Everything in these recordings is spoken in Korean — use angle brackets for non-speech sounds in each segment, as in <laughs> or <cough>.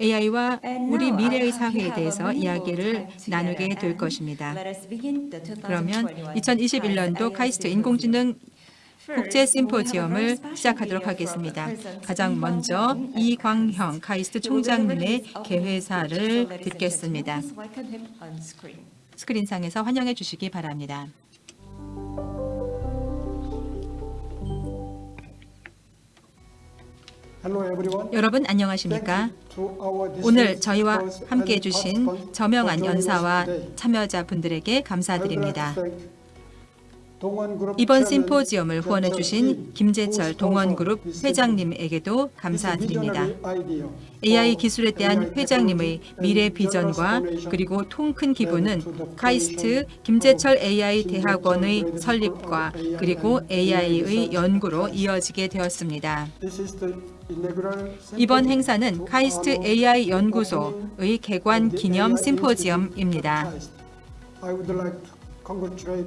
AI와 우리 미래의 <laughs> 사회에 대해서 이야기를 나누게 될 것입니다. 그러면 2021년도 카이스트 인공지능 국제 심포지엄을 시작하도록 하겠습니다. 가장 먼저 이광형 카이스트 총장님의 개회사를 듣겠습니다. 스크린상에서 환영해 주시기 바랍니다. 여러분 안녕하십니까? 오늘 저희와 함께해 주신 저명한 연사와. 참여자분들에게 감사드립니다. 이번 심포지엄을 후원해 주신 김재철 동원그룹 회장님에게도 감사드립니다. AI 기술에 대한 회장님의 미래 비전과 그리고 통큰 기부는 카이스트 김재철 AI 대학원의 설립과 그리고 AI의 연구로 이어지게 되었습니다. 이번 행사는 카이스트 AI 연구소의 개관 기념 심포지엄입니다.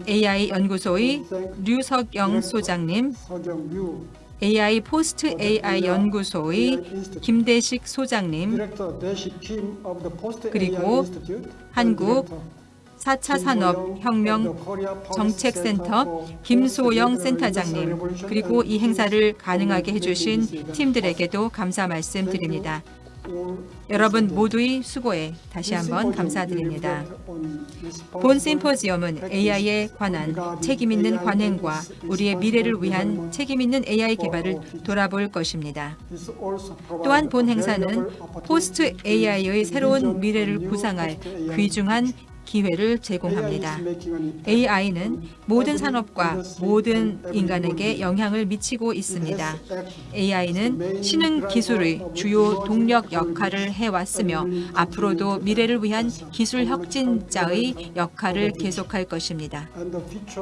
AI 연구소의 류석영 소장님, AI 포스트 AI 연구소의 김대식 소장님, 그리고 한국 4차 산업혁명 정책센터 김소영 센터장님, 그리고 이 행사를 가능하게 해주신 팀들에게도 감사 말씀드립니다. 여러분 모두의 수고에 다시 한번 감사드립니다. 본 심포지엄은 AI에 관한 책임 있는 관행과 우리의 미래를 위한 책임 있는 AI 개발을 돌아볼 것입니다. 또한 본 행사는 포스트 AI의 새로운 미래를 구상할 귀중한 기회를 제공합니다. AI는 모든 산업과 모든 인간에게 영향을 미치고 있습니다. AI는 신흥 기술의 주요 동력 역할을 해왔으며 앞으로도 미래를 위한 기술 혁진자의 역할을 계속할 것입니다.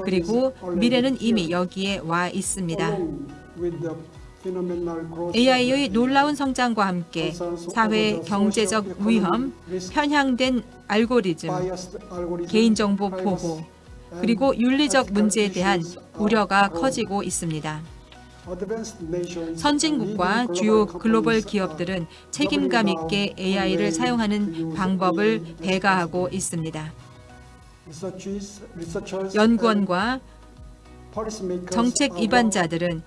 그리고 미래는 이미 여기에 와 있습니다. AI의 놀라운 성장과 함께 사회 경제적 위험, 편향된 알고리즘, 개인정보 보호, 그리고 윤리적 문제에 대한 우려가 커지고 있습니다. 선진국과 주요 글로벌 기업들은 책임감 있게 AI를 사용하는 방법을 배가하고 있습니다. 연구원과 정책 입안자들은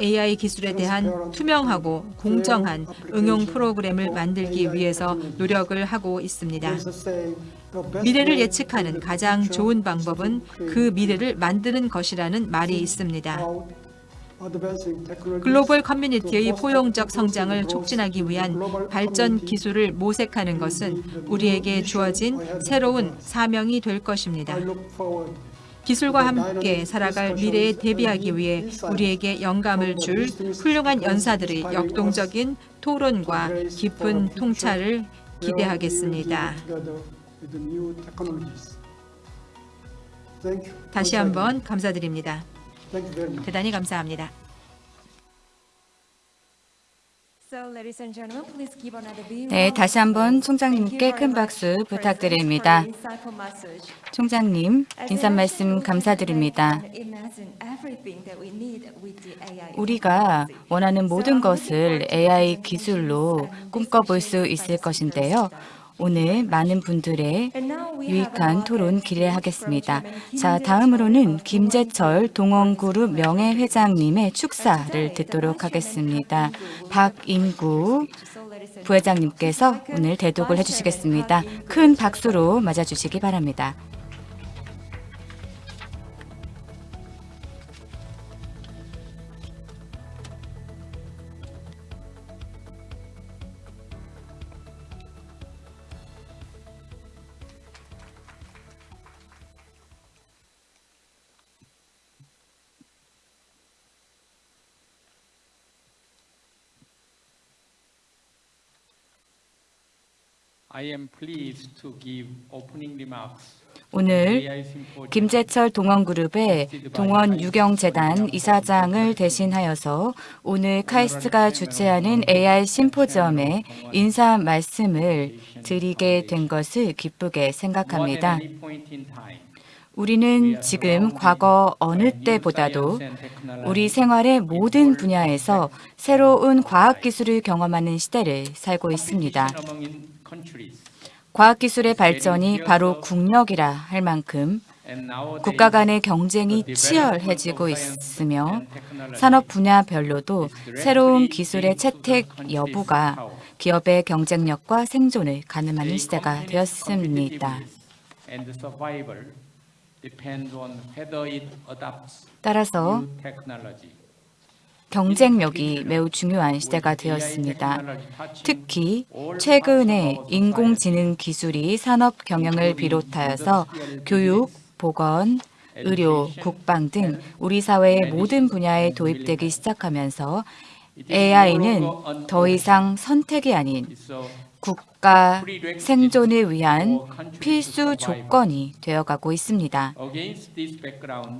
AI 기술에 대한 투명하고 공정한 응용 프로그램을 만들기 위해서 노력을 하고 있습니다. 미래를 예측하는 가장 좋은 방법은 그 미래를 만드는 것이라는 말이 있습니다. 글로벌 커뮤니티의 포용적 성장을 촉진하기 위한 발전 기술을 모색하는 것은 우리에게 주어진 새로운 사명이 될 것입니다. 기술과 함께 살아갈 미래에 대비하기 위해 우리에게 영감을 줄 훌륭한 연사들의 역동적인 토론과 깊은 통찰을 기대하겠습니다. 다시 한번 감사드립니다. 대단히 감사합니다. 네, 다시 한번 총장님께 큰 박수 부탁드립니다. 총장님, 인사 말씀 감사드립니다. 우리가 원하는 모든 것을 AI 기술로 꿈꿔볼 수 있을 것인데요. 오늘 많은 분들의 유익한 토론 기대하겠습니다. 자, 다음으로는 김재철 동원그룹 명예회장님의 축사를 듣도록 하겠습니다. 박인구 부회장님께서 오늘 대독을 해주시겠습니다. 큰 박수로 맞아주시기 바랍니다. 오늘. 김재철 동원그룹의 동원 유경재단 이사장을 대신하여서 오늘 카이스트가 주최하는 AI 심포지엄에 인사 말씀을 드리게 된 것을 기쁘게 생각합니다. 우리는 지금 과거 어느 때보다도 우리 생활의 모든 분야에서 새로운 과학기술을 경험하는 시대를 살고 있습니다. 과학기술의 발전이 바로 국력이라 할 만큼 국가 간의 경쟁이 치열해지고 있으며 산업 분야별로도 새로운 기술의 채택 여부가 기업의 경쟁력과 생존을 가늠하는 시대가 되었습니다. 따라서 경쟁력이 매우 중요한 시대가 되었습니다. 특히 최근에 인공지능 기술이 산업 경영을 비롯하여서 교육, 보건, 의료, 국방 등 우리 사회의 모든 분야에 도입되기 시작하면서 AI는 더 이상 선택이 아닌 국가 생존을 위한 필수 조건이 되어가고 있습니다.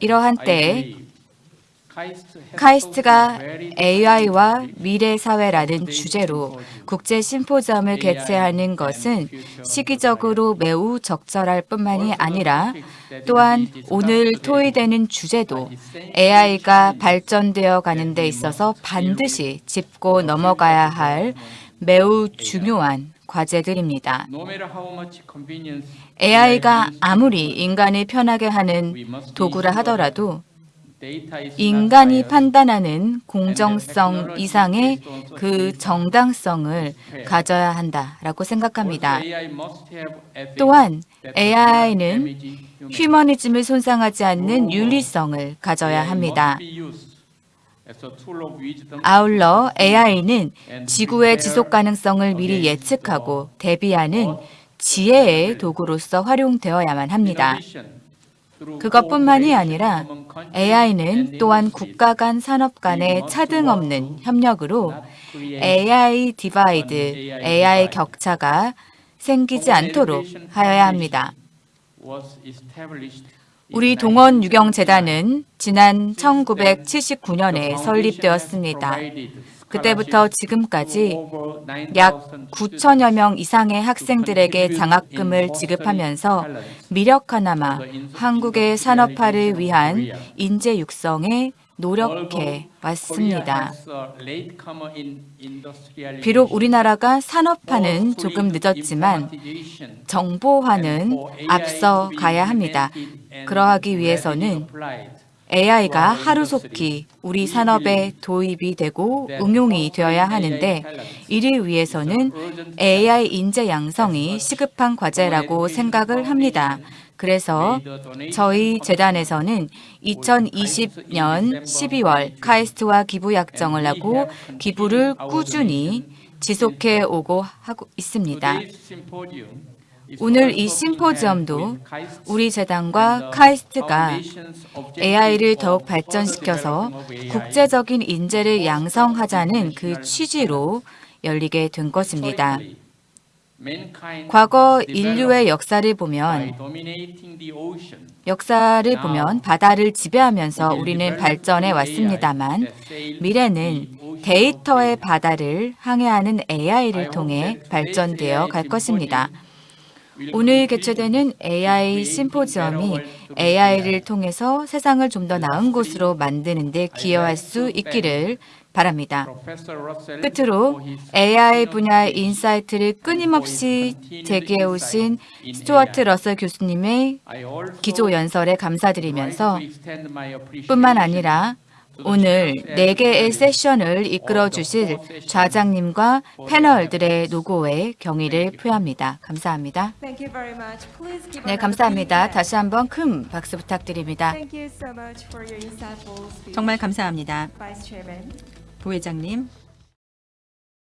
이러한 때에 카이스트가 AI와 미래 사회라는 주제로 국제 심포지엄을 개최하는 것은 시기적으로 매우 적절할 뿐만이 아니라 또한 오늘 토의되는 주제도 AI가 발전되어 가는 데 있어서 반드시 짚고 넘어가야 할 매우 중요한 과제들입니다. AI가 아무리 인간을 편하게 하는 도구라 하더라도 인간이 판단하는 공정성 이상의 그 정당성을 가져야 한다라고 생각합니다. 또한 AI는 휴머니즘을 손상하지 않는 윤리성을 가져야 합니다. 아울러 AI는 지구의 지속 가능성을 미리 예측하고 대비하는 지혜의 도구로서 활용되어야만 합니다. 그것뿐만이 아니라 AI는 또한 국가 간 산업 간의 차등 없는 협력으로 AI divide, AI 격차가 생기지 않도록 하여야 합니다. 우리 동원 육영재단은 지난 1979년에 설립되었습니다. 그때부터 지금까지 약 9천여 명 이상의 학생들에게 장학금을 지급하면서 미력 하나마 한국의 산업화를 위한 인재 육성에 노력해 왔습니다. 비록 우리나라가 산업화는 조금 늦었지만 정보화는 앞서 가야 합니다. 그러하기 위해서는 AI가 하루속히 우리 산업에 도입이 되고 응용이 되어야 하는데 이를 위해서는 AI 인재 양성이 시급한 과제라고 생각을 합니다. 그래서 저희 재단에서는 2020년 12월 카이스트와 기부 약정을 하고 기부를 꾸준히 지속해 오고 하고 있습니다. 오늘 이 심포지엄도 우리 재단과 카이스트가 AI를 더욱 발전시켜서 국제적인 인재를 양성하자는 그 취지로 열리게 된 것입니다. 과거 인류의 역사를 보면 역사를 보면 바다를 지배하면서 우리는 발전해 왔습니다만 미래는 데이터의 바다를 항해하는 AI를 통해 발전되어 갈 것입니다. 오늘 개최되는 AI 심포지엄이 AI를 통해서 세상을 좀 더 나은 곳으로 만드는 데 기여할 수 있기를 바랍니다. 끝으로 AI 분야의 insight를 끊임없이 제기해 오신 스튜어트 러셀 교수님의 기조 연설에 감사드리면서 뿐만 아니라 오늘 4개의 세션을 이끌어 주실 좌장님과 패널들의 노고에 경의를 표합니다. 감사합니다. 네, 감사합니다. 다시 한번 큰 박수 부탁드립니다. 정말 감사합니다. 부회장님,